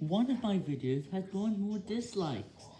One of my videos has gone more dislikes.